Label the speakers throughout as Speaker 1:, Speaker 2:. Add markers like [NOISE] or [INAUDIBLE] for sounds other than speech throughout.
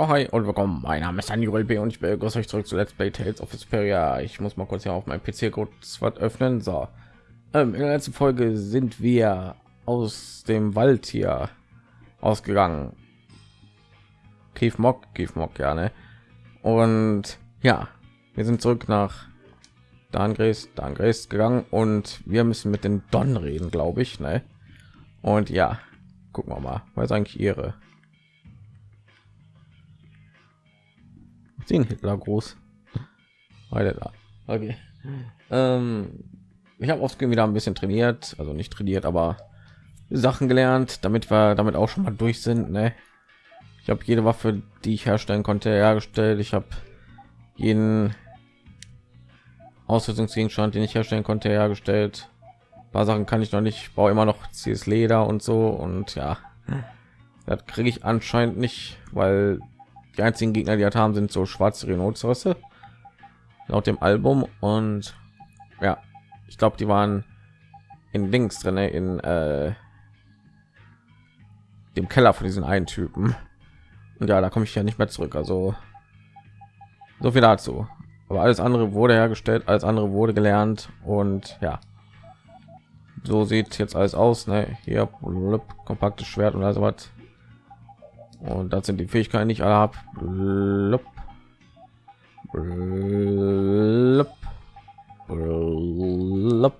Speaker 1: Ja, hi und willkommen. Mein Name ist Daniel B. und ich begrüße euch zurück zu Let's Play Tales of Vesperia. Ich muss mal kurz hier auf meinem PC kurz was öffnen. So, ähm, in der letzten Folge sind wir aus dem Wald hier ausgegangen. Kiefmock, Kiefmock, ja, ne? Und ja, wir sind zurück nach Dangres, Dangres gegangen und wir müssen mit den Don reden, glaube ich, ne? Und ja, gucken wir mal, was eigentlich ihre den Hitler groß. Okay. Ähm, ich habe oft wieder ein bisschen trainiert, also nicht trainiert, aber Sachen gelernt, damit wir damit auch schon mal durch sind. Ne? Ich habe jede Waffe, die ich herstellen konnte, hergestellt. Ich habe jeden Ausrüstungsgegenstand, den ich herstellen konnte, hergestellt. Ein paar Sachen kann ich noch nicht. Ich baue immer noch CS Leder und so und ja, das kriege ich anscheinend nicht, weil die einzigen Gegner, die hat haben, sind so schwarze Rhinozerosse laut dem Album und ja, ich glaube, die waren in Dings drin, in äh, dem Keller von diesen einen Typen. Und ja, da komme ich ja nicht mehr zurück. Also so viel dazu. Aber alles andere wurde hergestellt, alles andere wurde gelernt und ja, so sieht jetzt alles aus. Ne? Hier kompaktes Schwert und also was und das sind die Fähigkeiten nicht alle ab. Blub. Blub. Blub.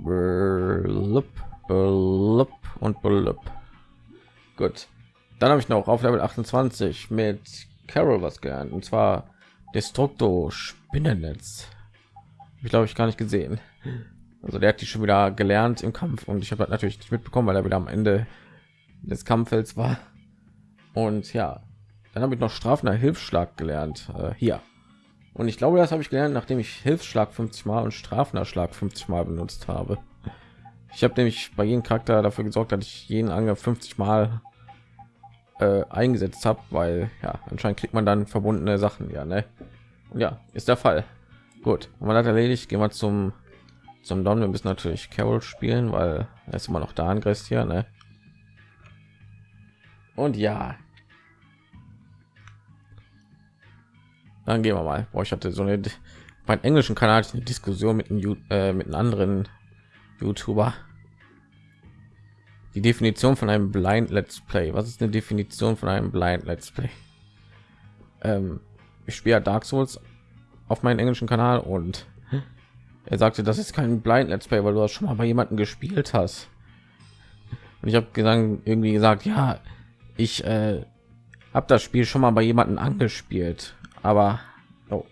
Speaker 1: Blub. Blub. und blub. Gut. Dann habe ich noch auf Level 28 mit Carol was gelernt und zwar Destructo Spinnennetz. Ich glaube, ich gar nicht gesehen. Also der hat die schon wieder gelernt im Kampf und ich habe natürlich nicht mitbekommen, weil er wieder am Ende des Kampfes war. Und ja, dann habe ich noch strafender Hilfsschlag gelernt äh, hier. Und ich glaube, das habe ich gelernt, nachdem ich Hilfsschlag 50 Mal und strafender Schlag 50 Mal benutzt habe. Ich habe nämlich bei jedem Charakter dafür gesorgt, dass ich jeden Angriff 50 Mal äh, eingesetzt habe, weil ja anscheinend kriegt man dann verbundene Sachen, ja, ne? Ja, ist der Fall. Gut, und man hat erledigt. Gehen wir zum zum Don. Wir müssen natürlich Carol spielen, weil er ist immer noch da an hier, ne? Und ja, dann gehen wir mal. Boah, ich hatte so eine mein englischen Kanal eine Diskussion mit einem, äh, mit einem anderen YouTuber. Die Definition von einem Blind Let's Play. Was ist eine Definition von einem Blind Let's Play? Ähm, ich spiele Dark Souls auf meinem englischen Kanal und er sagte, das ist kein Blind Let's Play, weil du das schon mal bei jemanden gespielt hast. Und ich habe gesagt, irgendwie gesagt, ja, ich äh, habe das Spiel schon mal bei jemanden angespielt, aber oh.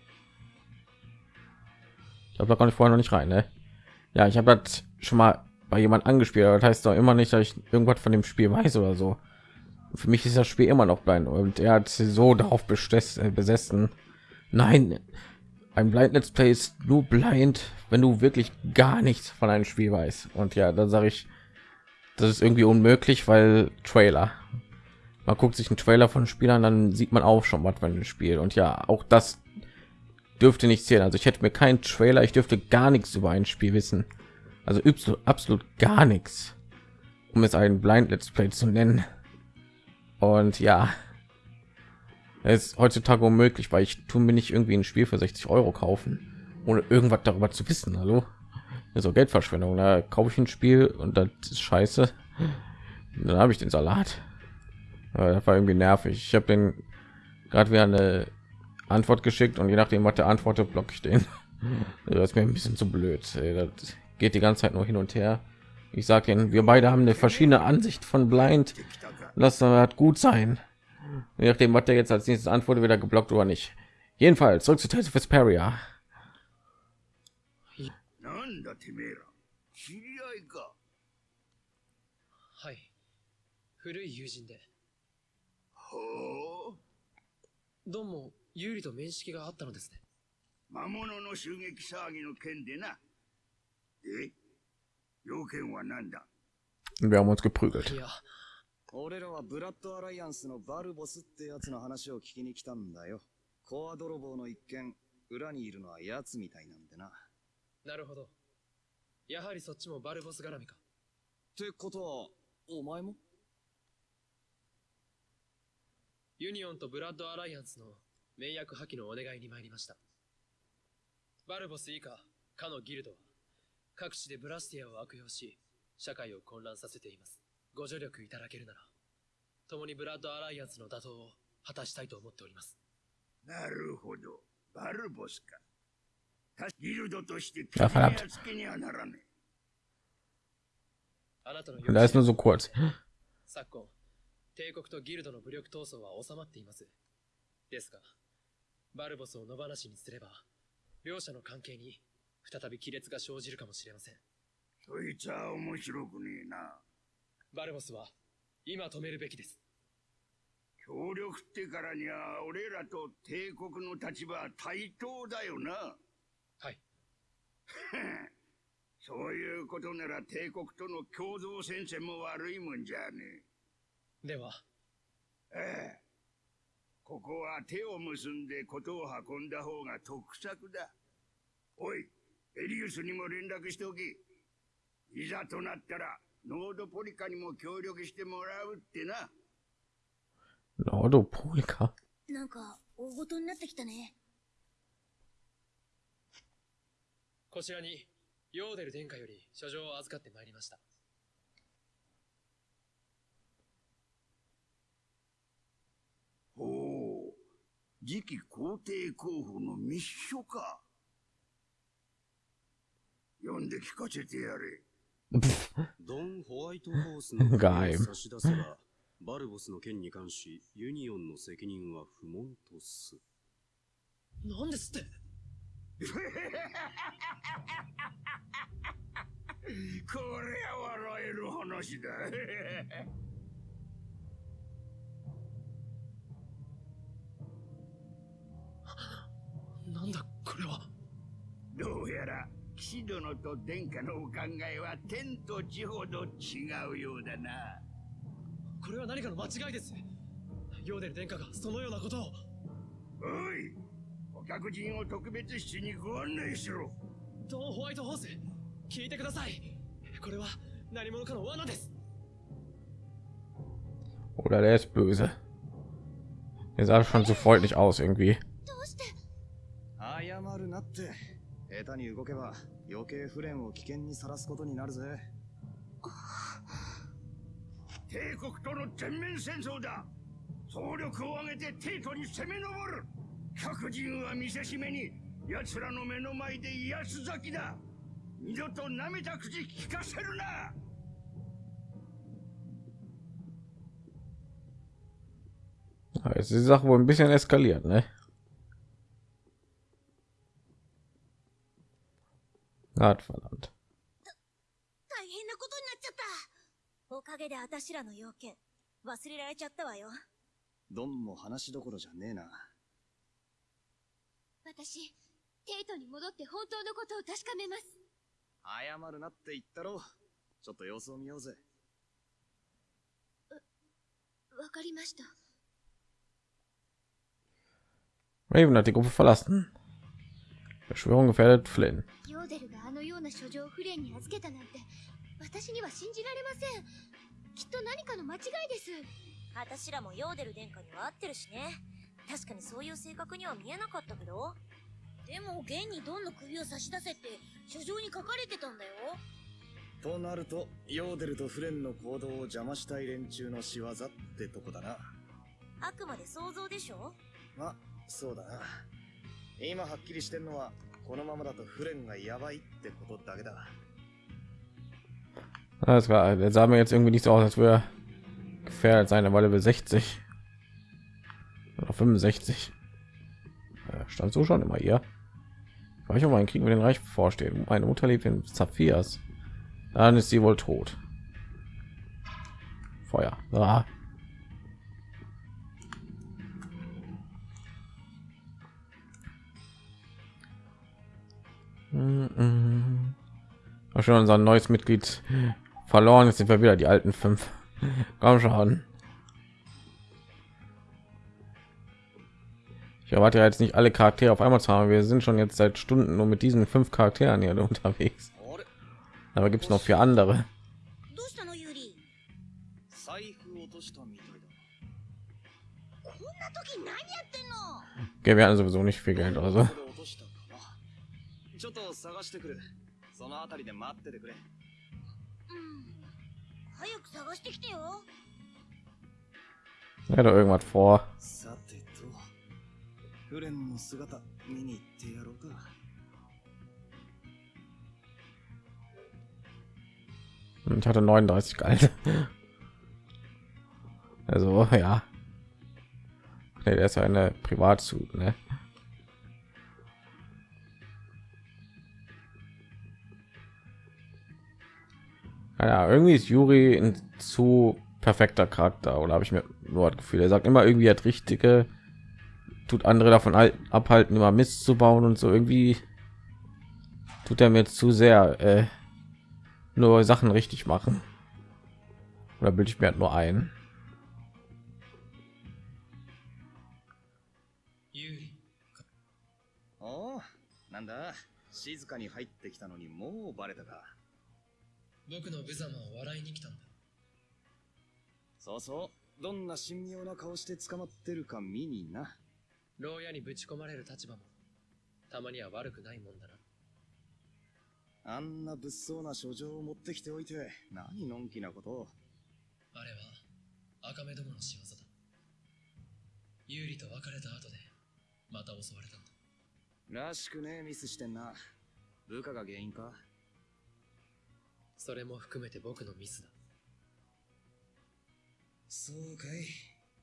Speaker 1: ich habe da gar nicht vorher noch nicht rein. Ne? Ja, ich habe das schon mal bei jemand angespielt, aber das heißt doch immer nicht, dass ich irgendwas von dem Spiel weiß oder so. Für mich ist das Spiel immer noch blind und er hat so darauf äh, besessen. Nein, ein Blind Let's Play ist nur blind, wenn du wirklich gar nichts von einem Spiel weißt. Und ja, dann sage ich, das ist irgendwie unmöglich, weil Trailer man guckt sich einen Trailer von Spielern, dann sieht man auch schon was von dem Spiel. Und ja, auch das dürfte nicht zählen. Also ich hätte mir keinen Trailer, ich dürfte gar nichts über ein Spiel wissen. Also absolut gar nichts, um es einen Blind Let's Play zu nennen. Und ja, es ist heutzutage unmöglich, weil ich tun mir nicht irgendwie ein Spiel für 60 Euro kaufen, ohne irgendwas darüber zu wissen. Hallo, so Geldverschwendung. Da kaufe ich ein Spiel und das ist scheiße. Dann habe ich den Salat. Ja, das war irgendwie nervig. Ich habe den gerade wieder eine Antwort geschickt und je nachdem, was der antwortet, blocke ich den. Das ist mir ein bisschen zu blöd. Das geht die ganze Zeit nur hin und her. Ich sage Ihnen, wir beide haben eine verschiedene Ansicht von Blind. Das wird gut sein. Je nachdem, was der jetzt als nächstes antwortet, wieder geblockt oder nicht. Jedenfalls zurück zu Tales of Vesperia.
Speaker 2: ほうどうも有利と面識があったのですね魔物の襲撃騒ぎの件でなで要件は何だ
Speaker 1: ？Wir haben uns geprügelt.
Speaker 3: いや、俺らはブラッドアライアンスのバルボスってやつの話を聞きに来たんだよ。コア泥棒の一件、裏にいるのは奴みたいなんでな。
Speaker 2: なるほど。やはりそっちもバルボス絡みか。
Speaker 3: ってことは、お前も？
Speaker 2: ユニオンとブラッドアライアンスの名役破棄のお願いに参りました。バルボス以下、かのギルドは、各地でブラスティアを悪用し、社会を混乱させています。ご助力いただけるなら、共にブラッドアライアンスの打倒を果たしたいと思っております。
Speaker 4: なるほど。バルボスか。たギルドとして
Speaker 1: あファラット
Speaker 4: やつけにはならね
Speaker 2: あなたの
Speaker 1: da ist nur so kurz.
Speaker 2: 昨今、帝国とギルドの武力闘争は収まっています。ですが、バルボスを野放しにすれば、両者の関係に再び亀裂が生じるかもしれません。
Speaker 4: え。そいつは面白くねえな。
Speaker 2: バルボスは、今止めるべきです。
Speaker 4: 協力ってからには俺らと帝国の立場は対等だよな。
Speaker 2: はい。[LAUGHS]
Speaker 4: そういうことなら帝国との共同戦線も悪いもんじゃね
Speaker 2: では、
Speaker 4: え。ええ。ここは手を結んでことを運んだ方が得策だ。おい、エリウスにも連絡しておき。いざとなったら、ノードポリカにも協力してもらうってな。
Speaker 1: Nordopolika.
Speaker 5: なんか大ごとになってきたね
Speaker 2: こちらに、ヨーデル殿下より書状を預かってまいりました。
Speaker 4: ほう。次期皇帝候補の密書か。読んで聞かせてやれ。[LAUGHS]
Speaker 6: ドン・ホワイトホースの
Speaker 1: 外
Speaker 6: 差し出せば、バルボスの件に関し、ユニオンの責任は不問とす。
Speaker 2: なんですって [LAUGHS]
Speaker 4: これは笑える話だ。
Speaker 2: なんだ、これは。
Speaker 4: どうやら、騎士殿と殿下のお考えは天と地ほど違うようだな。
Speaker 2: これは何かの間違いです。ヨーデル殿下がそのようなことを。
Speaker 4: おい、お客人を特別室にご案内しろ。
Speaker 2: ドン・ホワイトホース、聞いてください。これは何者かの罠です。
Speaker 1: Oder der ist böse. Der sah schon so freundlich aus irgendwie.
Speaker 5: どうして
Speaker 3: 謝るなって。下手に動けば余計フレンを危険にさらすことになるぜ。
Speaker 4: 帝国との全面戦争だ。総力を挙げて帝都に攻め上る。各人は見せしめに、奴らの目の前で威圧咲きだ。二度と舐めた口聞かせるな。
Speaker 1: Jetzt ist die Sache wohl ein bisschen eskaliert, ne? Gott verdammt.
Speaker 5: 大変なことになっちゃったおかげで私らの要件忘れられちゃったわよ
Speaker 3: ドンも話どころじゃねえな。
Speaker 5: 私テイトに戻って本当のことを確かめます
Speaker 3: 謝るなって言ったろ。ちょっと様子を見ようぜ。
Speaker 5: わかりました
Speaker 1: Raven hat die Gruppe verlassen. Verschwörung gefährdet Flynn.
Speaker 5: ヨーデルがあのような書状をフレンに預けたなんて私には信じられませんきっと何かの間違いです私らもヨーデル殿下には合ってるしね確かにそういう性格には見えなかったけどでも現にドンの首を差し出せって書状に書かれてたんだよ
Speaker 3: となると、ヨーデルとフレンの行動を邪魔したい連中の仕業ってとこだな。
Speaker 5: あくまで想像でしょ
Speaker 3: ま、そうだな。今はっきりしてんのは、このままだとフレンがやばいってことだけだ。
Speaker 1: Alles klar, der sah mir jetzt irgendwie nicht so aus, als würde er gefährdet sein, weil er will 60 oder 65. Äh, stand so schon immer hier. War ich auch mal kriegen wir den Reich vorstehen. Meine Mutter lebt in Zaphirs. Dann ist sie wohl tot. Feuer. Ah. Mhm. Schon unser neues Mitglied verloren. Jetzt sind wir wieder die alten fünf. Komm schon. Ich erwarte ja jetzt nicht alle Charaktere auf einmal zu haben. Wir sind schon jetzt seit Stunden nur mit diesen fünf Charakteren hier unterwegs. Aber gibt es noch vier andere. Okay, wir hatten sowieso nicht viel Geld,
Speaker 3: also. 探してくるそのあたりで待っててくれ
Speaker 5: うん早く探してきてよ
Speaker 1: Er hat doch irgendwas vor.
Speaker 3: さてとフレンの姿見に行ってやろうか
Speaker 1: Ich hatte 39 Gehalt. Also, ja. Nee, der ist ja eine Privatzug, ne? Ja, irgendwie ist Juri ein zu perfekter Charakter oder habe ich mir nur das Gefühl, er sagt immer irgendwie hat richtige, tut andere davon halt abhalten, immer Mist zu bauen und so irgendwie tut er mir zu sehr äh, nur Sachen richtig machen. Oder bilde ich mir halt nur ein?
Speaker 2: 有利
Speaker 3: おおなんだ静かに入ってきたのにもうバレたか
Speaker 2: 僕の無様を笑いに来たんだ。
Speaker 3: そうそう。どんな神妙な顔して捕まってるか見にな。
Speaker 2: 牢屋にぶち込まれる立場もたまには悪くないもんだな。
Speaker 3: あんな物騒な書状を持ってきておいて何のんきなこと。を
Speaker 2: あれは赤目どもの仕業だ。有利と別れた後でまた襲われたんだ。
Speaker 3: らしくねえミスしてんな。部下が原因か
Speaker 2: それも含めて僕のミスだ。
Speaker 3: そうかい。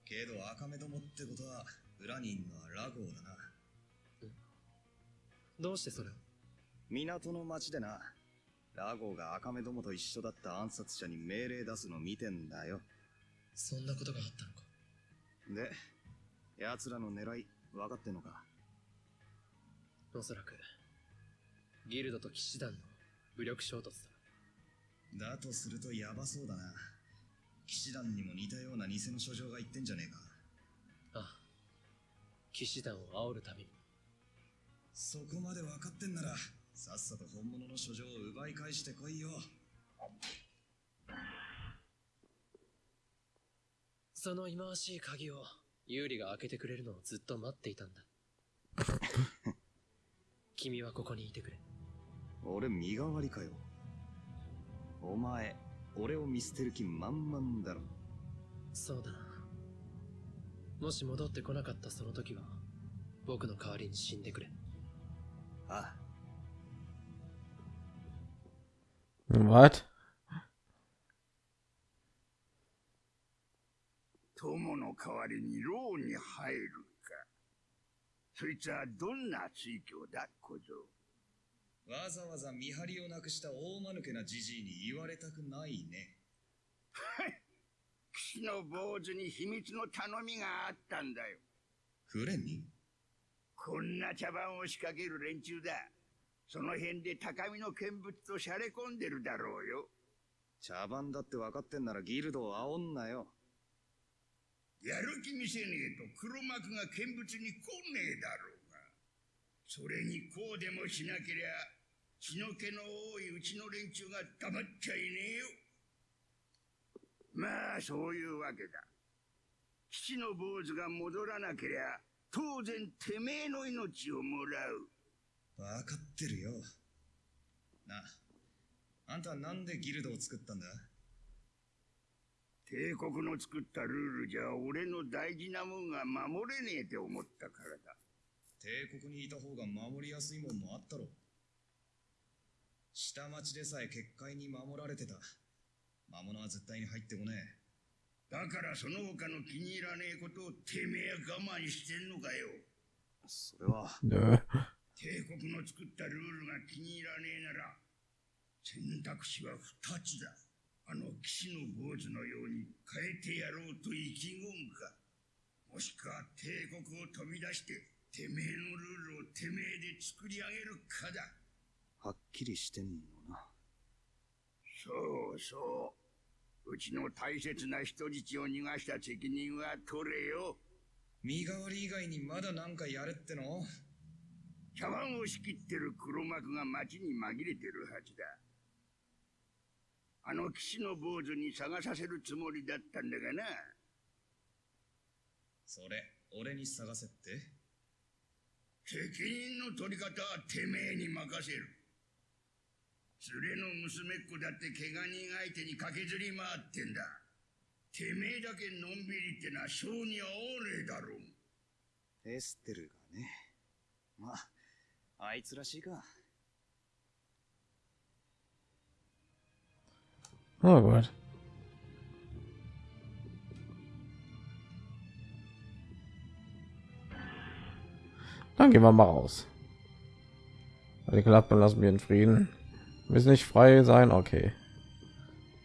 Speaker 3: けど赤目どもってことは裏にいんのはラゴーだな。
Speaker 2: どうしてそれを？
Speaker 3: 港の町でな。ラゴーが赤目どもと一緒だった暗殺者に命令出すの見てんだよ。
Speaker 2: そんなことがあったのか？
Speaker 3: で奴らの狙い分かってんのか？
Speaker 2: おそらくギルドと騎士団の武力衝突だ
Speaker 3: だとするとヤバそうだな。騎士団にも似たような偽の書状が言ってんじゃねえか。
Speaker 2: ああ。騎士団を煽るために。
Speaker 3: そこまで分かってんならさっさと本物の書状を奪い返してこいよ。
Speaker 2: その忌まわしい鍵を有利が開けてくれるのをずっと待っていたんだ。[LAUGHS] 君はここにいてくれ。
Speaker 3: 俺身代わりかよお前俺を見捨てる気満々だろ
Speaker 2: そうだなもし戻ってこなかったその時は僕の代わりに死んでくれ
Speaker 3: あ
Speaker 1: Was?
Speaker 4: 友の代わりに牢に入るか。そいつはどんな追求だ、小僧。
Speaker 3: わざわざ見張りをなくした大間抜けなじじいに言われたくないね [LAUGHS]
Speaker 4: 騎士の坊主に秘密の頼みがあったんだよ。
Speaker 3: フレンに？
Speaker 4: こんな茶番を仕掛ける連中だ。その辺で高みの見物としゃれ込んでるだろうよ。
Speaker 3: 茶番だって分かってんならギルドを煽んなよ
Speaker 4: やる気見せねえと黒幕が見物に来ねえだろうが。それにこうでもしなけりゃ、血の気の多いうちの連中が黙っちゃいねえよ。まあ、そういうわけだ。騎士の坊主が戻らなけりゃ、当然てめえの命をもらう。
Speaker 3: 分かってるよなあんたはなんでギルドを作ったんだ？
Speaker 4: 帝国の作ったルールじゃ俺の大事なもんが守れねえって思ったからだ。
Speaker 3: 帝国にいた方が守りやすいもんもあったろ下町でさえ結界に守られてた魔物は絶対に入ってこね
Speaker 4: だからその他の気に入らねえことをてめえ我慢してんのかよ。
Speaker 3: えそれは.
Speaker 4: 帝国の作ったルールが気に入らねえなら、選択肢は二つだ。あの騎士の坊主のように変えてやろうと意気込むか。もしくは帝国を飛び出して、てめえのルールをてめえで作り上げるかだ。
Speaker 3: はっきりしてんのな
Speaker 4: そうそう。うちの大切な人質を逃がした責任は取れよ。
Speaker 3: 身代わり以外にまだなんかやれっての？
Speaker 4: 茶碗を仕切ってる黒幕が町に紛れてるはずだ。あの騎士の坊主に探させるつもりだったんだがな。
Speaker 3: それ俺に探せって？
Speaker 4: 責任の取り方はてめえに任せる。連れの娘っ子だって怪我人相手に駆けずり回ってんだ。てめえだけのんびりってのは性に合わねえだろう。
Speaker 3: エステルがね。まあ、あいつらしいか。
Speaker 1: Oh Gott. Dann gehen wir mal raus. Die Klappe lassen wir in Frieden. Wir nicht frei sein, okay.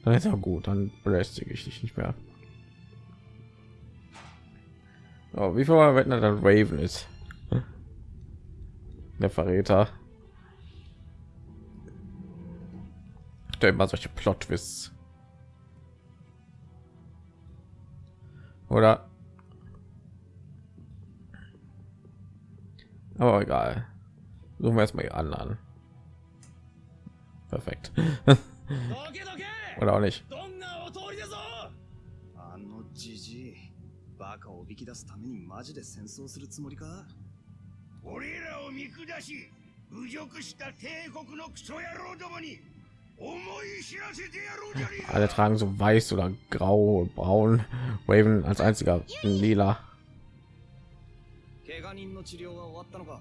Speaker 1: Dann ist ja gut, dann belästige ich dich nicht mehr. Oh, wie viel Mal wetten, dass Raven ist? Der Verräter. Da immer solche Plot-Twists. Oder? Aber egal. Suchen wir erstmal die anderen Perfekt.
Speaker 2: どけどけ
Speaker 1: Oder auch nicht.
Speaker 2: どんなお通りだぞ
Speaker 3: あのじじい、バカをおびき出すためにマジで戦争するつもりか
Speaker 4: 俺らを見下し、侮辱した帝国のクソ野郎どもに思い知らせてやろうじゃねえか
Speaker 1: Alle tragen so weiß oder grau, braun. Raven als einziger in lila.
Speaker 3: 怪我人の治療は終わったのか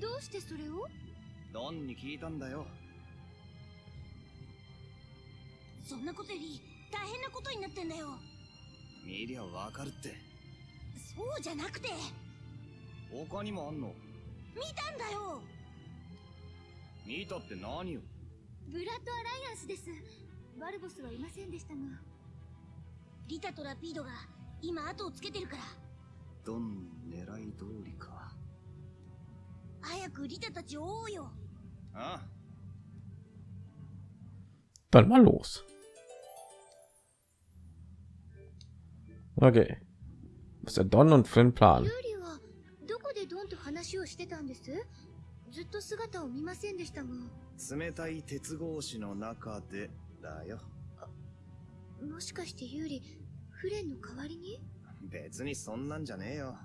Speaker 5: どうしてそれを
Speaker 3: ドンに聞いたんだよ。
Speaker 5: そんなことより大変なことになってんだよ。
Speaker 3: 見りゃわかるって。
Speaker 5: そうじゃなくて。
Speaker 3: 他にもあんの？
Speaker 5: 見たんだよ。
Speaker 3: 見たって何よ？
Speaker 5: ブラッドアライアンスです。バルボスはいませんでしたが。リタとラピードが今後をつけてるから。
Speaker 3: ドン狙い通りか。
Speaker 5: 早くリタたちを追おうよ
Speaker 3: あ
Speaker 1: Dann mal los. Okay. Was ist der Don und Flynn Plan?
Speaker 5: ユーリはどこでドンと話をしてたんですずっと姿を見ませんでしたが
Speaker 3: 冷たい鉄格子の中でだよ。
Speaker 5: もしかしてユーリフレンの代わりに
Speaker 3: 別にそんなんじゃねえよ。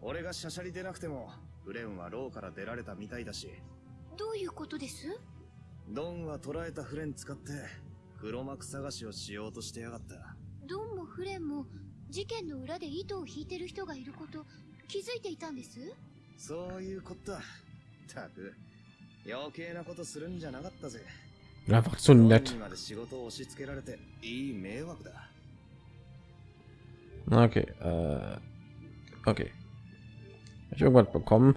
Speaker 3: 俺がシャシャリ出なくても、フレンはローから出られたみたいだし、
Speaker 5: どういうことです？
Speaker 3: ドンは捕らえたフレン使って、黒幕探しをしようとしてやがった。
Speaker 5: ドンもフレンも事件の裏で糸を引いてる人がいること気づいていたんです？
Speaker 3: そういうことだ。たく、余計なことするんじゃなかったぜ。
Speaker 1: Einfach
Speaker 3: ン
Speaker 1: nett.
Speaker 3: にまで仕事を押し付けられて、いい迷惑だ。
Speaker 1: Okay. Äh, okay. Hab ich irgendwas bekommen?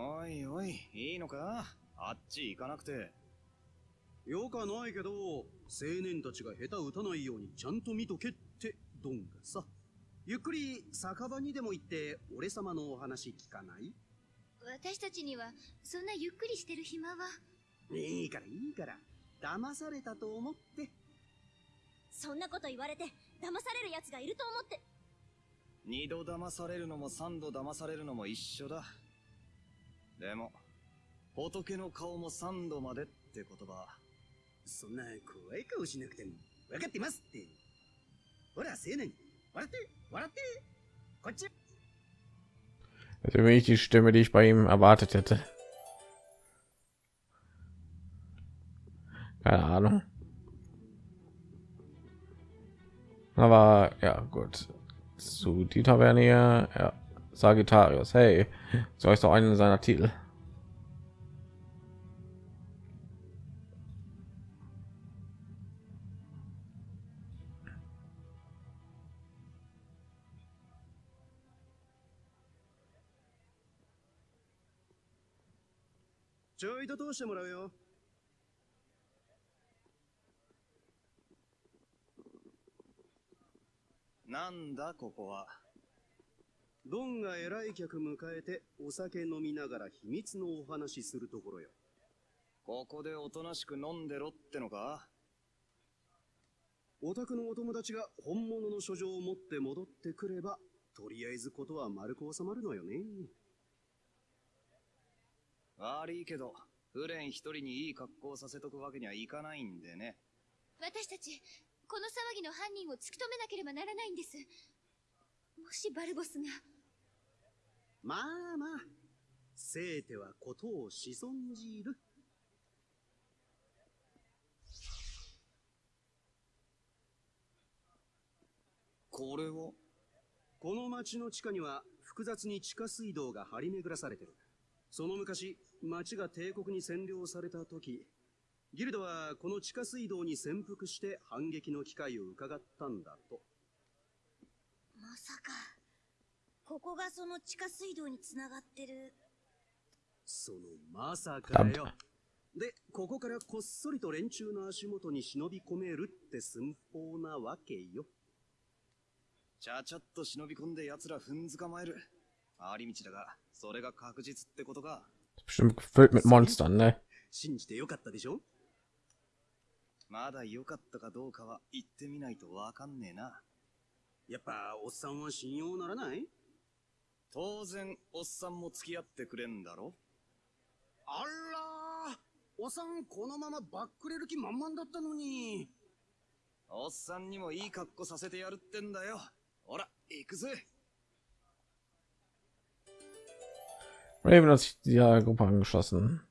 Speaker 3: おいおい、いいのか？あっち行かなくて。
Speaker 6: よかないけど、青年たちが下手打たないようにちゃんと見とけってドンがさ。ゆっくり酒場にでも行って俺様のお話聞かない？
Speaker 5: 私たちにはそんなゆっくりしてる暇はい
Speaker 6: いからいいから。騙されたと思って。
Speaker 5: そんなこと言われて騙される奴がいると思って
Speaker 3: 二度騙されるのも三度騙されるのも一緒だ。でも、仏の顔も三度までって言葉。
Speaker 6: そんな怖い顔しなくても分かってますって。ほら、青年、笑って、笑って。こっち。
Speaker 1: Das ist irgendwie nicht die Stimme, die ich bei ihm erwartet hätte. Keine Ahnung. Aber ja, gut. Zu die Taverne hier, ja. Sagittarius, hey, so ist doch einen seiner Titel.
Speaker 6: ちょいと通してもらうよ。
Speaker 3: なんだここは。
Speaker 6: ドンが偉い客迎えてお酒飲みながら秘密のお話しするところよ。
Speaker 3: ここでおとなしく飲んでろってのか？
Speaker 6: お宅のお友達が本物の書状を持って戻ってくれば、とりあえずことは丸く収まるのよね。
Speaker 3: 悪いけど、フレン一人にいい格好させとくわけにはいかないんでね。
Speaker 5: 私たちこの騒ぎの犯人を突き止めなければならないんですもしバルボスが
Speaker 6: まあまあ、せいてはことをしそんじる。
Speaker 3: これは
Speaker 6: この町の地下には複雑に地下水道が張り巡らされてる。その昔、町が帝国に占領された時、ギルドはこの地下水道に潜伏して反撃の機会を伺ったんだと。
Speaker 5: まさかここがその地下水道につながってる
Speaker 6: そのまさかよ。で、ここからこっそりと連中の足元に忍び込めるって寸法なわけよ。
Speaker 3: ちゃちゃっと忍び込んで奴ら踏んづかまえる。回り道だが、それが確実ってことか。
Speaker 1: Bestimmt gefüllt mit Monstern, ne?
Speaker 6: 信じてよかったでしょ？
Speaker 3: まだ良かったかどうかは言ってみないとわかんねえな。
Speaker 6: やっぱ、おっさんは信用ならない？
Speaker 3: 当然、おっさんも付き合ってくれんだろ
Speaker 6: あらーおっさん、このままバックれる気満々だったのに。
Speaker 3: おっさんにもいい格好させてやるってんだよ。ほら、行くぜ。
Speaker 1: Raven hat sich die Gruppe angeschlossen.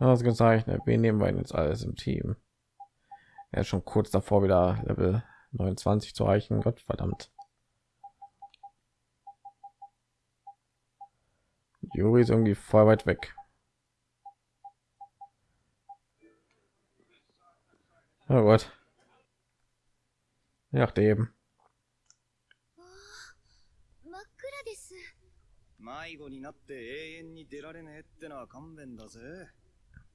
Speaker 1: Ausgezeichnet. Wen nehmen wir denn jetzt alles im Team? Er ist schon kurz davor, wieder Level 29 zu erreichen. Gott verdammt. Juri ist irgendwie voll weit weg. Oh Gott. Ja, eben.
Speaker 5: 真っ暗です
Speaker 3: 迷子になって永遠に出られねえってのは勘弁だぜ。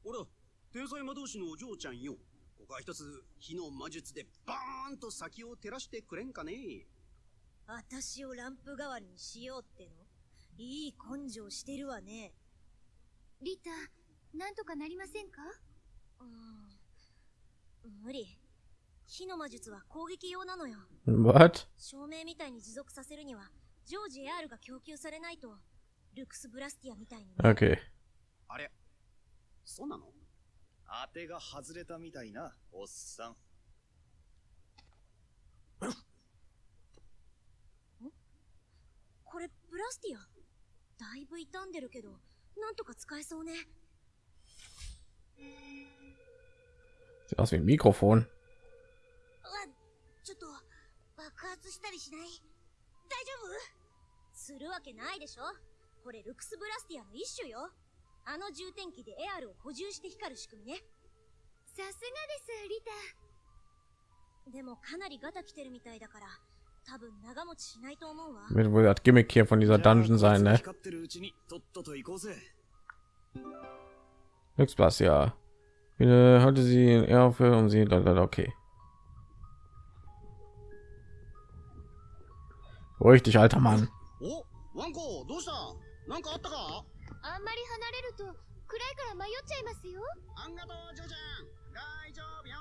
Speaker 6: ほら、天才魔導士のお嬢ちゃんよ。ここは一つ、火の魔術でバーンと先を照らしてくれんかね
Speaker 5: 私をランプ代わりにしようってのいい根性してるわね。リタなんとかなりませんか？うん。無理。火の魔術は攻撃用なのよ。
Speaker 1: What?
Speaker 5: 照明みたいに持続させるには常時 AR が供給されないとルクス・ブラスティアみたいにね、
Speaker 1: Okay.
Speaker 6: あれ。そうなの？
Speaker 3: 当てが外れたみたいな、おっさん？
Speaker 5: これブラスティア？だいぶ傷んでるけどなんとか使えそうね。
Speaker 1: Sieht aus wie
Speaker 5: ちょっと爆発したりしない？大丈夫？するわけないでしょ？これルクスブラスティアの一種よ。あの充填器でエアルを補充して光る仕組みね。さすがですリタ。でもかなりガタ来てるみたいだから 多分長持ちしないと思うわ
Speaker 1: Wird wohl das Gimmick hier von dieser Dungeon sein, ne?
Speaker 3: 光ってるうちにとっとと行こうぜ。
Speaker 1: Glückspass, ja. Bitte halte sie in Ehrfurcht um sie. Okay. Ruhig dich, alter Mann.
Speaker 6: おワンコ、どうしたなんかあったか
Speaker 5: あんまり離れると暗いから迷っちゃいますよ
Speaker 6: あんがとう、ジョーちゃん大丈夫よ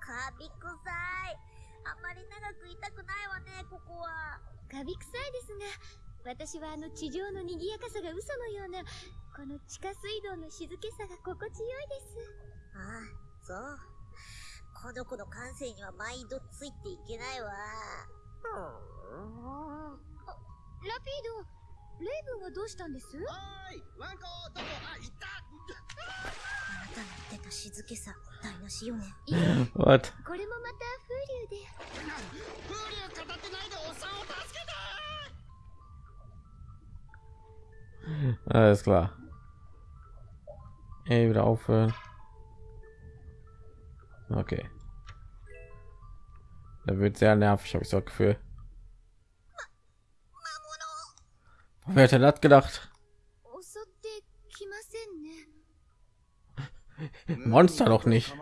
Speaker 5: カビ臭い あまり長くいたくないわねここは。カビ臭いですが私はあの地上の賑やかさが嘘のようなこの地下水道の静けさが心地よいです。ああそう。この子の感性には毎度ついていけないわ。ラピードレイブンはどうしたんです？
Speaker 6: いワンコ、どこあ、いた [LAUGHS]
Speaker 1: What? Alles klar. Ey, wieder aufhören. Okay. Da wird sehr nervig, habe ich so Gefühl. Wer hätte das gedacht? Monster noch nicht.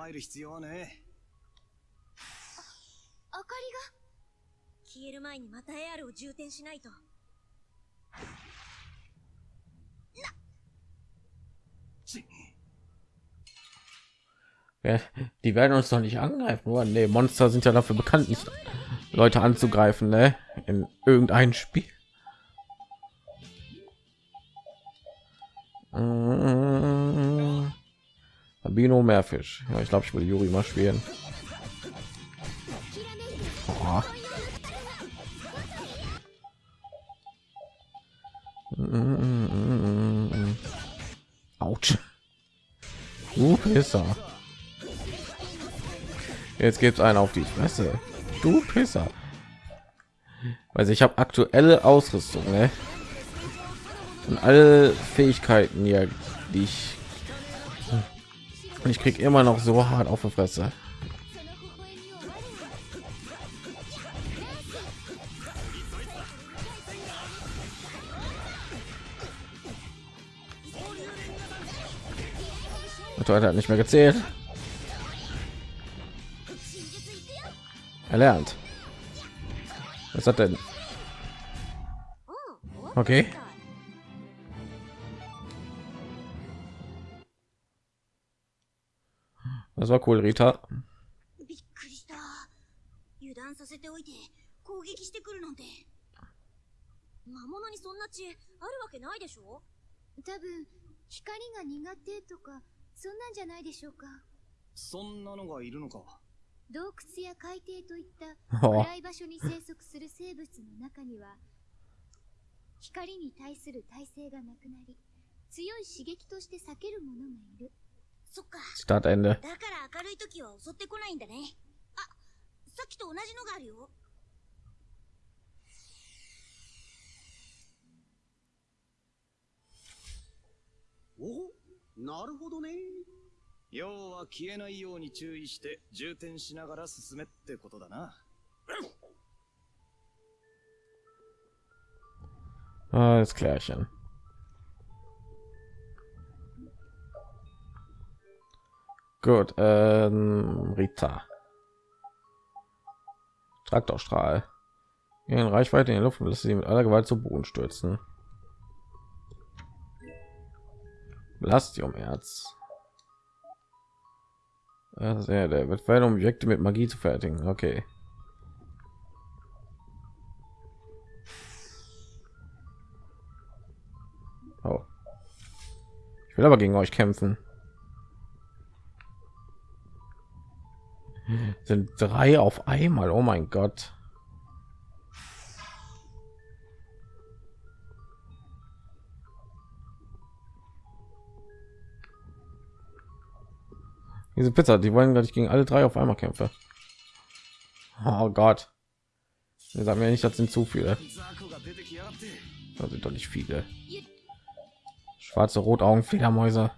Speaker 1: Ja, die werden uns doch nicht angreifen, oder? Nee, Monster sind ja dafür bekannt, nicht Leute anzugreifen, ne? In irgendeinem Spiel. Mm -hmm. Albino Meerfisch. Ja, ich glaube, ich würde Juri mal spielen. Mm. Autsch. Du Pisser. Jetzt gibt's einen auf die Fresse. Du Pisser. Also ich habe aktuelle Ausrüstung, ne? Und alle Fähigkeiten hier, die ich und ich krieg immer noch so hart auf der Fresse. Heute hat nicht mehr gezählt. Erlernt. Was hat denn? Okay. War cool, Rita.
Speaker 5: びっくりした。油断させておいて攻撃してくるなんて。魔物にそんな血あるわけないでしょ
Speaker 7: 多分光が苦手とかそんなんじゃないでしょうか
Speaker 3: そんなのがいるのか。
Speaker 7: 洞窟や海底といった
Speaker 1: お
Speaker 7: 暗い場所に生息する生物の中には光に対する耐性がなくなり強い刺激として避ける者がいる
Speaker 5: そっか。
Speaker 1: Startende.
Speaker 5: だから明るい時は襲ってこないんだね。あ、さっきと同じのがあるよ。
Speaker 6: おなるほどね。
Speaker 3: 要は消えないように注意して充填しながら進めってことだな。
Speaker 1: Alles klärchen. Gut, ähm, Rita. Traktorstrahl. In Reichweite in die Luft und lässt sie mit aller Gewalt zu Boden stürzen. Blastiumerz. Also, ja, der wird verhindern, Objekte mit Magie zu fertigen. Okay. Oh. Ich will aber gegen euch kämpfen. sind drei auf einmal. Oh mein gott. Diese pizza die wollen gleich gegen alle drei auf einmal kämpfen. Oh gott. Wir sagen ja nicht das sind zu viele. Das sind doch nicht viele. Schwarze rotaugen fledermäuse.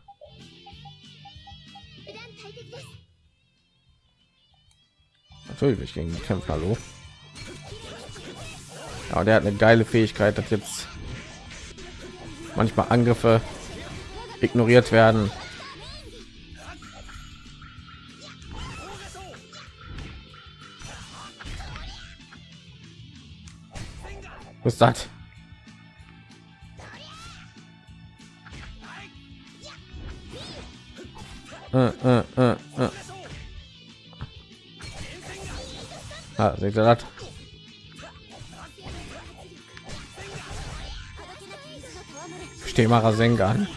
Speaker 1: Natürlich will ich gegen kämpfen, hallo. Aber der hat eine geile Fähigkeit, dass jetzt manchmal Angriffe ignoriert werden. Was das? Äh, äh, äh, äh. Ah, seht ihr das? Steh mal Rasengan. Ne?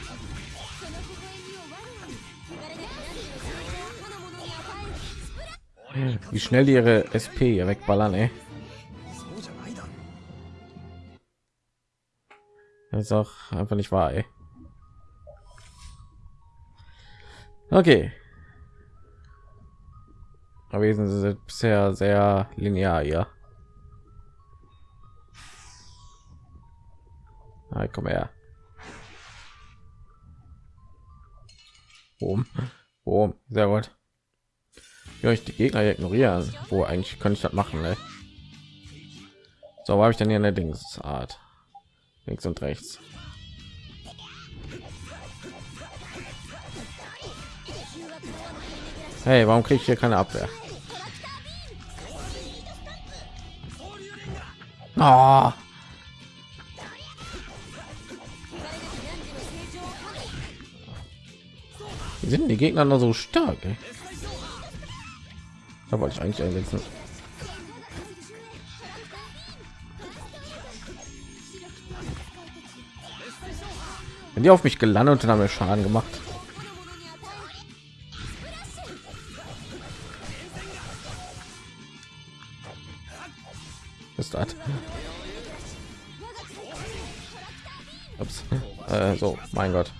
Speaker 1: Wie schnell ihre SP hier wegballern, ey. Das ist auch einfach nicht wahr, ey. Okay. Wir sind bisher sehr linear hier. Ah, komm her. Boom. Boom. Sehr gut. Ja, ich die Gegner ignorieren. Wo eigentlich könnte ich das machen, ey. So, habe ich denn hier eine Dingsart? Links und rechts. Hey, warum kriege ich hier keine Abwehr? Ah. Wie sind die Gegner noch so stark? Ey? Da wollte ich eigentlich einsetzen. Wenn die auf mich gelandet und haben mir Schaden gemacht. Ist das? Ups. Äh, so, mein Gott.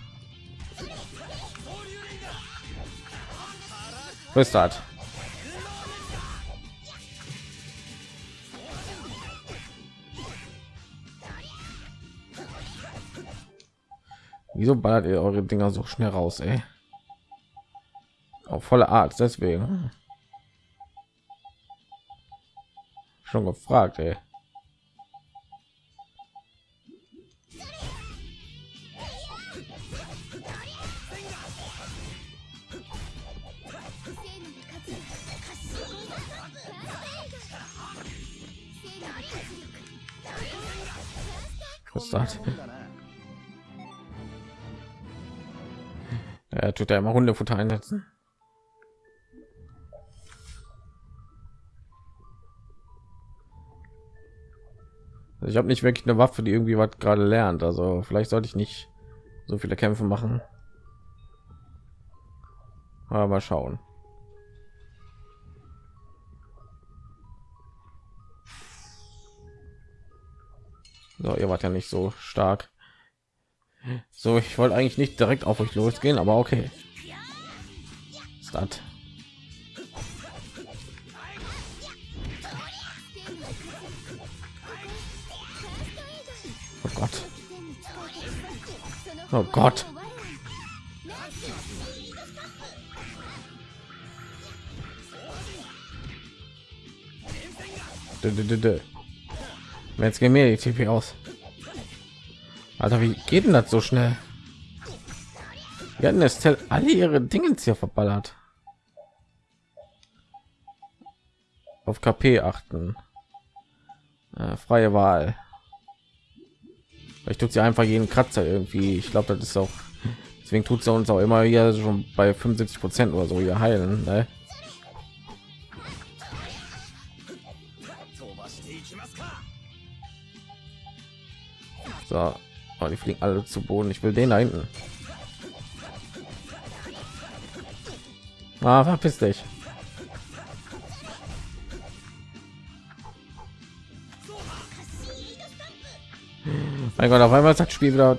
Speaker 1: Ist das? Wieso ballert ihr eure Dinger so schnell raus, ey? Auf volle Art, deswegen. Schon gefragt, ey. Was? [LAUGHS] Er tut ja immer Hundefutter einsetzen. Also ich habe nicht wirklich eine Waffe, die irgendwie was gerade lernt. Also vielleicht sollte ich nicht so viele Kämpfe machen. Aber mal schauen. So, ihr wart ja nicht so stark. So, ich wollte eigentlich nicht direkt auf euch losgehen, aber okay. Oh Gott. Oh Gott. Jetzt gehen mir die TP aus. Alter, wie geht denn das so schnell? Wir hatten es alle ihre Dinge hier verballert. Auf KP achten. Äh, freie Wahl. Ich tut sie einfach jeden Kratzer irgendwie. Ich glaube, das ist auch deswegen tut sie uns auch immer hier schon bei 75 Prozent oder so hier heilen. Ne? So, oh, die fliegen alle zu Boden. Ich will den da hinten. Ah, verpiss dich. Mein Gott, auf einmal ist das Spiel wieder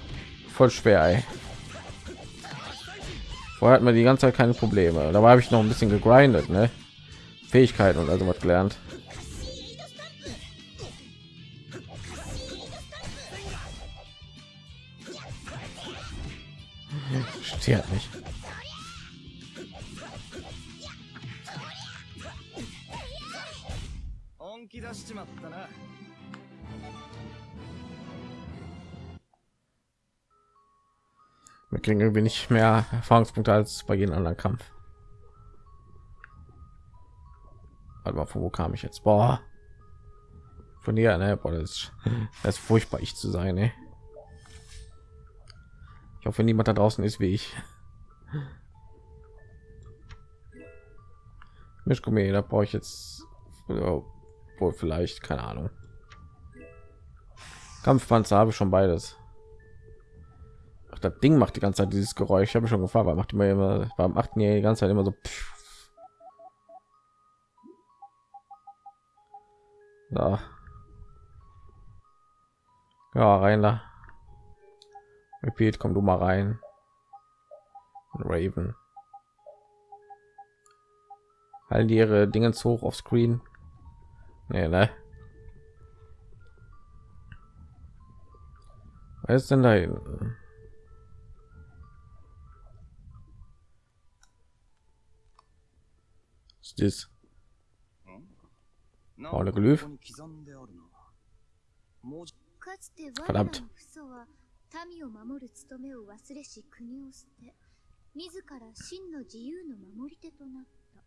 Speaker 1: voll schwer. Ey. Vorher hat man die ganze Zeit keine Probleme. Da habe ich noch ein bisschen gegrindet, ne? Fähigkeiten und also was gelernt. Irgendwie nicht mehr Erfahrungspunkte als bei jedem anderen Kampf. Aber von wo kam ich jetzt? Boah. Von hier, ne? Boah, das, ist, das ist furchtbar, ich zu sein, ey. Ich hoffe, niemand da draußen ist wie ich. Mischgummi, da brauche ich jetzt wohl vielleicht, keine Ahnung. Kampfpanzer habe ich schon beides. Ach, das Ding macht die ganze Zeit dieses Geräusch. Ich habe schon gefragt, weil macht immer immer beim achten die ganze Zeit immer so. So. Ja, rein da. Repeat, komm du mal rein. Raven. Halten die ihre Dinge hoch auf Screen? Nee, ne? Was ist denn da hinten? です。あれ
Speaker 3: グルーフ？
Speaker 7: かつて我らの父祖は
Speaker 1: 民を守る務めを忘れし国を捨て自ら真の自由の守り手となった。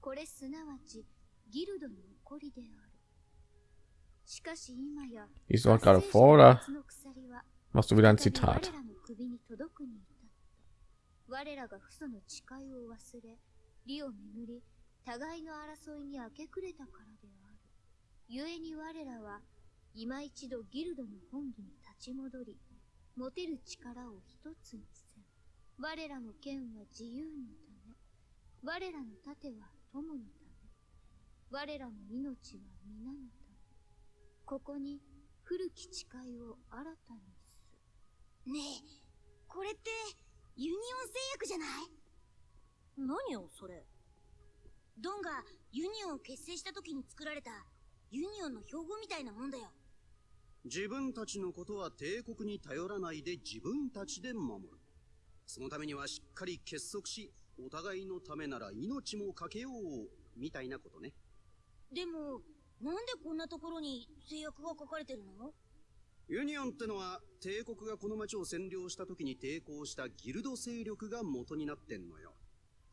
Speaker 1: これすなわちギルドの怒りである。
Speaker 7: しかし今や
Speaker 1: Isso war gerade vor, oder? Machst du wieder ein Zitat?
Speaker 7: 我らが父祖の誓いを忘れ利を巡り互いの争いに明け暮れたからである。故に我らは今一度ギルドの本義に立ち戻り持てる力を一つにせん我らの剣は自由のため我らの盾は友のため我らの命は皆のためここに古き誓いを新たにす
Speaker 5: ねえこれってユニオン製薬じゃない？何よそれドンがユニオンを結成した時に作られたユニオンの標語みたいなもんだよ
Speaker 6: 自分たちのことは帝国に頼らないで自分たちで守る。そのためにはしっかり結束し、お互いのためなら命もかけよう、みたいなことね。
Speaker 5: でもなんでこんなところに制約が書かれてるの？
Speaker 6: ユニオンってのは帝国がこの町を占領した時に抵抗したギルド勢力が元になってんのよ。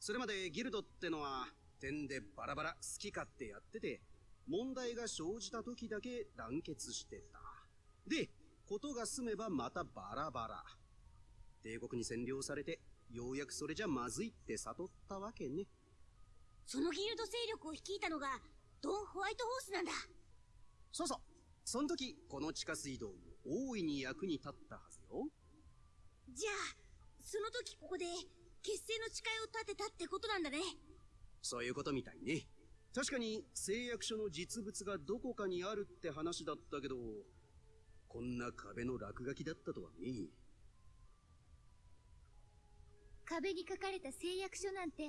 Speaker 6: それまでギルドってのは点でバラバラ好き勝手やってて、問題が生じた時だけ団結してた。で、ことが済めばまたバラバラ。帝国に占領されて、ようやくそれじゃまずいって悟ったわけね。
Speaker 5: そのギルド勢力を率いたのがドン・ホワイトホースなんだ
Speaker 6: そうそう。その時、この地下水道も大いに役に立ったはずよ。
Speaker 5: じゃあその時ここで結成の誓いを立てたってことなんだね
Speaker 6: そういうことみたいね。確かに誓約書の実物がどこかにあるって話だったけど、こんな壁の落書きだったとはね。
Speaker 7: 壁に書かれた誓約書なんて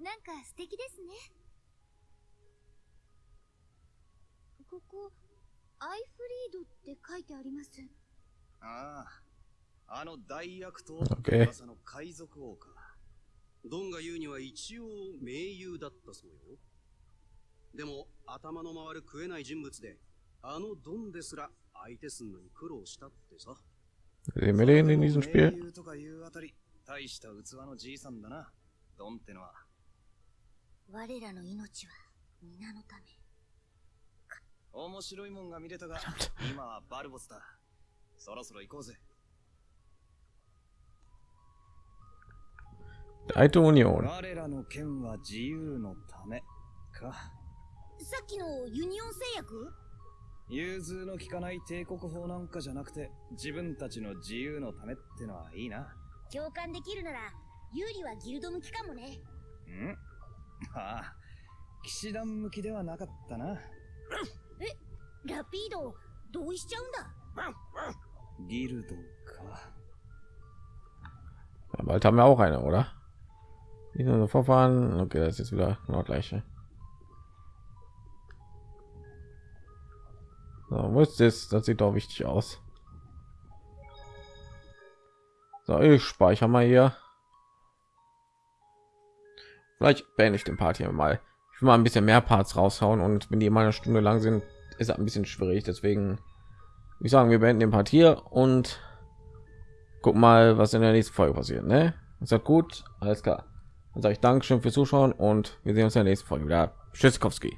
Speaker 7: なんか素敵ですねここアイフリードって書いてあります
Speaker 3: ああ、あの大悪党
Speaker 1: OK
Speaker 3: 噂の海賊王か。
Speaker 6: ドンが言うには一応盟友だったそうよ。でも頭の回る食えない人物で、あのドンですら相手すんのに苦労したってさ。
Speaker 1: Sehen wir den in diesem
Speaker 3: 盟
Speaker 1: Spiel?
Speaker 3: 友とかいうあたり、大した器のじいさんだな。ドンってのは。
Speaker 5: 我らの命は皆のため
Speaker 3: 面白いもんが見れたが、今はバルボスだ。そろそろ行こうぜ。
Speaker 1: Alte Union.
Speaker 3: 我らの剣は自由のためか。
Speaker 5: さっきのユニオン製薬？
Speaker 3: 融通の利かない帝国法なんかじゃなくて、自分たちの自由のためってのはいいな。
Speaker 5: 共感できるなら有利はギルド向きかもね
Speaker 3: ん？[LAUGHS] ああ、騎士団向きではなかったな。
Speaker 5: ラピード同意しちゃうんだ
Speaker 3: ギルドか。
Speaker 1: Bald haben wir auch eine, oder? Nicht so Verfahren. Okay, das ist jetzt wieder genau gleiche. So, wo ist das? Das sieht doch wichtig aus. So, ich speichere mal hier. Vielleicht beende ich den Part hier mal. Ich will mal ein bisschen mehr Parts raushauen und wenn die immer eine Stunde lang sind, ist ein bisschen schwierig. Deswegen, ich sagen, wir beenden den Part hier und guck mal, was in der nächsten Folge passiert. Ne? Ist das gut? Alles klar. Dann sage ich Dankeschön fürs Zuschauen und wir sehen uns in der nächsten Folge wieder. Tschüssikowski.